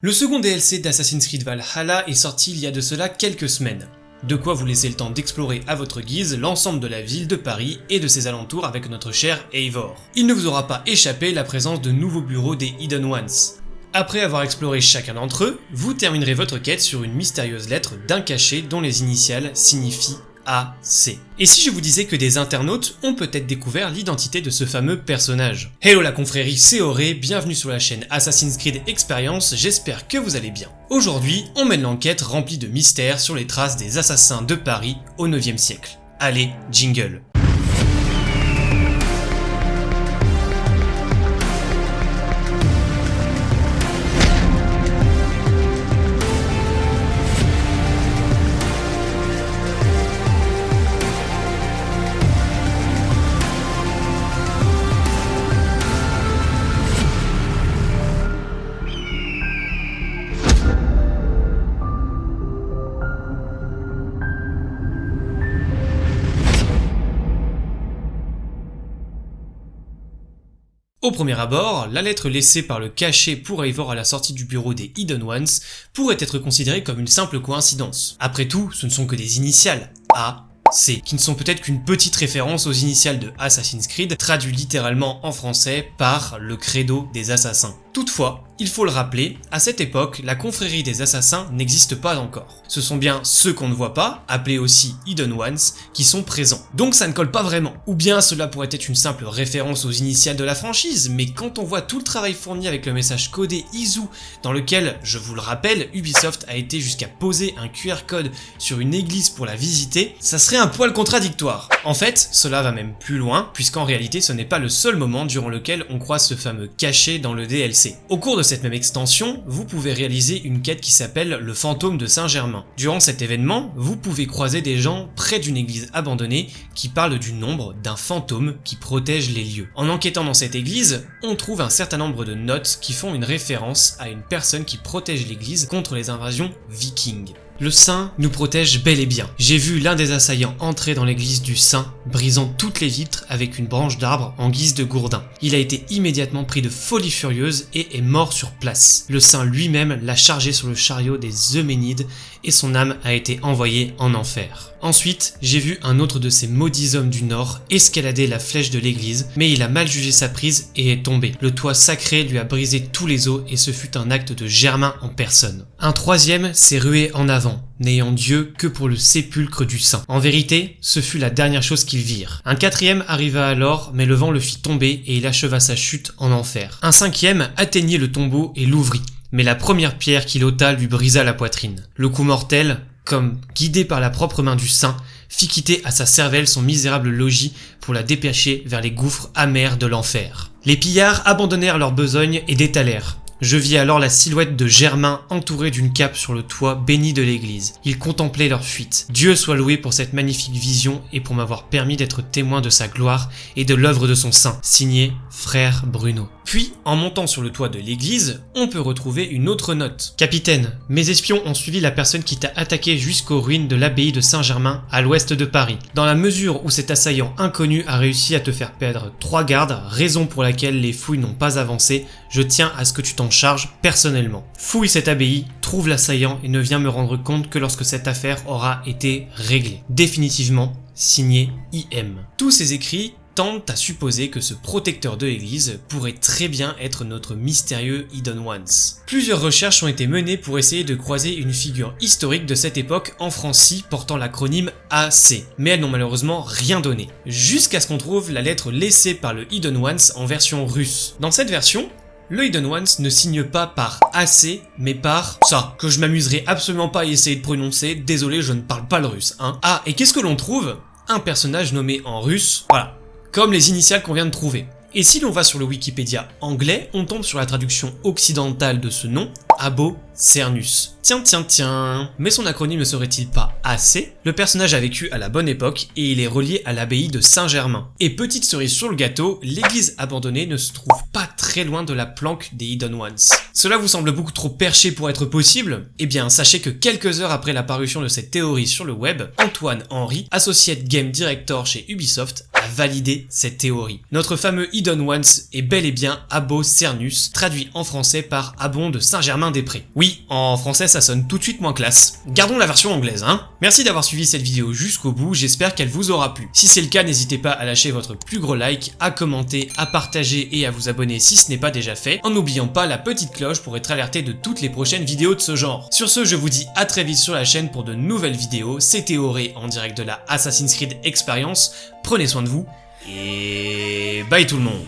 Le second DLC d'Assassin's Creed Valhalla est sorti il y a de cela quelques semaines. De quoi vous laisser le temps d'explorer à votre guise l'ensemble de la ville de Paris et de ses alentours avec notre cher Eivor. Il ne vous aura pas échappé la présence de nouveaux bureaux des Hidden Ones. Après avoir exploré chacun d'entre eux, vous terminerez votre quête sur une mystérieuse lettre d'un cachet dont les initiales signifient AC. Et si je vous disais que des internautes ont peut-être découvert l'identité de ce fameux personnage? Hello la confrérie, c'est Auré, bienvenue sur la chaîne Assassin's Creed Experience, j'espère que vous allez bien. Aujourd'hui, on mène l'enquête remplie de mystères sur les traces des assassins de Paris au 9e siècle. Allez, jingle Au premier abord, la lettre laissée par le cachet pour Eivor à la sortie du bureau des Hidden Ones pourrait être considérée comme une simple coïncidence. Après tout, ce ne sont que des initiales, A, C, qui ne sont peut-être qu'une petite référence aux initiales de Assassin's Creed, traduit littéralement en français par le credo des assassins. Toutefois, il faut le rappeler, à cette époque, la confrérie des assassins n'existe pas encore. Ce sont bien ceux qu'on ne voit pas, appelés aussi Hidden Ones, qui sont présents. Donc ça ne colle pas vraiment. Ou bien cela pourrait être une simple référence aux initiales de la franchise, mais quand on voit tout le travail fourni avec le message codé Izu, dans lequel, je vous le rappelle, Ubisoft a été jusqu'à poser un QR code sur une église pour la visiter, ça serait un poil contradictoire. En fait, cela va même plus loin, puisqu'en réalité ce n'est pas le seul moment durant lequel on croise ce fameux cachet dans le DLC. Au cours de cette même extension, vous pouvez réaliser une quête qui s'appelle le fantôme de Saint-Germain. Durant cet événement, vous pouvez croiser des gens près d'une église abandonnée qui parlent du nombre d'un fantôme qui protège les lieux. En enquêtant dans cette église, on trouve un certain nombre de notes qui font une référence à une personne qui protège l'église contre les invasions vikings. Le saint nous protège bel et bien. J'ai vu l'un des assaillants entrer dans l'église du saint, brisant toutes les vitres avec une branche d'arbre en guise de gourdin. Il a été immédiatement pris de folie furieuse et est mort sur place. Le saint lui-même l'a chargé sur le chariot des Euménides et son âme a été envoyée en enfer. Ensuite, j'ai vu un autre de ces maudits hommes du Nord escalader la flèche de l'église, mais il a mal jugé sa prise et est tombé. Le toit sacré lui a brisé tous les os et ce fut un acte de Germain en personne. Un troisième s'est rué en avant, n'ayant Dieu que pour le sépulcre du saint. En vérité, ce fut la dernière chose qu'ils virent. Un quatrième arriva alors, mais le vent le fit tomber et il acheva sa chute en enfer. Un cinquième atteignit le tombeau et l'ouvrit mais la première pierre qu'il ôta lui brisa la poitrine. Le coup mortel, comme guidé par la propre main du saint, fit quitter à sa cervelle son misérable logis pour la dépêcher vers les gouffres amers de l'enfer. Les pillards abandonnèrent leur besogne et détalèrent. Je vis alors la silhouette de Germain entouré d'une cape sur le toit béni de l'église. Ils contemplaient leur fuite. Dieu soit loué pour cette magnifique vision et pour m'avoir permis d'être témoin de sa gloire et de l'œuvre de son saint. Signé Frère Bruno. Puis, en montant sur le toit de l'église, on peut retrouver une autre note. Capitaine, mes espions ont suivi la personne qui t'a attaqué jusqu'aux ruines de l'abbaye de Saint-Germain à l'ouest de Paris. Dans la mesure où cet assaillant inconnu a réussi à te faire perdre trois gardes, raison pour laquelle les fouilles n'ont pas avancé, je tiens à ce que tu t'en charges personnellement. Fouille cette abbaye, trouve l'assaillant et ne viens me rendre compte que lorsque cette affaire aura été réglée. Définitivement, signé IM. Tous ces écrits tente à supposer que ce protecteur de l'église pourrait très bien être notre mystérieux Hidden Ones. Plusieurs recherches ont été menées pour essayer de croiser une figure historique de cette époque en Francie portant l'acronyme AC, mais elles n'ont malheureusement rien donné, jusqu'à ce qu'on trouve la lettre laissée par le Hidden Ones en version russe. Dans cette version, le Hidden Ones ne signe pas par AC, mais par ça, que je m'amuserai absolument pas à essayer de prononcer, désolé je ne parle pas le russe, hein. Ah, et qu'est-ce que l'on trouve? Un personnage nommé en russe, voilà, comme les initiales qu'on vient de trouver. Et si l'on va sur le Wikipédia anglais, on tombe sur la traduction occidentale de ce nom, Abo Cernus. Tiens, tiens, tiens. Mais son acronyme ne serait-il pas AC Le personnage a vécu à la bonne époque et il est relié à l'abbaye de Saint-Germain. Et petite cerise sur le gâteau, l'église abandonnée ne se trouve pas très loin de la planque des Hidden Ones. Cela vous semble beaucoup trop perché pour être possible? Eh bien, sachez que quelques heures après la parution de cette théorie sur le web, Antoine Henry, associé game director chez Ubisoft, a validé cette théorie. Notre fameux Hidden Ones est bel et bien Abo Cernus, traduit en français par Abon de Saint-Germain-des-Prés. Oui, en français ça sonne tout de suite moins classe. Gardons la version anglaise, hein Merci d'avoir suivi cette vidéo jusqu'au bout, j'espère qu'elle vous aura plu. Si c'est le cas, n'hésitez pas à lâcher votre plus gros like, à commenter, à partager et à vous abonner si ce n'est pas déjà fait, en n'oubliant pas la petite cloche pour être alerté de toutes les prochaines vidéos de ce genre. Sur ce, je vous dis à très vite sur la chaîne pour de nouvelles vidéos, c'était Auré en direct de la Assassin's Creed Experience, prenez soin de vous, et bye tout le monde